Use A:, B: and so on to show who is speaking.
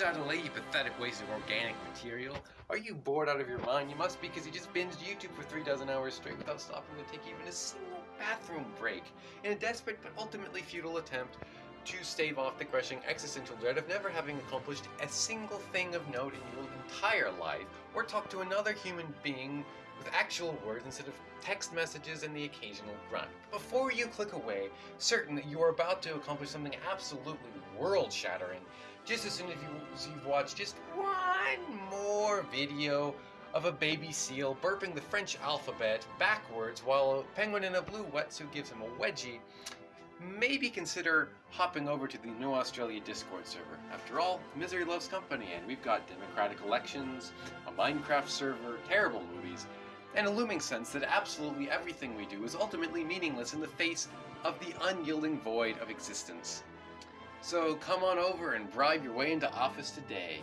A: Chatelet, you pathetic waste of organic material. Are you bored out of your mind? You must be because you just binged YouTube for three dozen hours straight without stopping to take even a single bathroom break. In a desperate but ultimately futile attempt to stave off the crushing existential dread of never having accomplished a single thing of note in your entire life, or talk to another human being with actual words instead of text messages and the occasional grunt. Before you click away, certain that you are about to accomplish something absolutely world-shattering, just as soon as, you, as you've watched just one more video of a baby seal burping the French alphabet backwards while a penguin in a blue wetsuit gives him a wedgie, maybe consider hopping over to the New Australia Discord server. After all, misery loves company, and we've got democratic elections, a Minecraft server, terrible movies, and a looming sense that absolutely everything we do is ultimately meaningless in the face of the unyielding void of existence. So come on over and bribe your way into office today.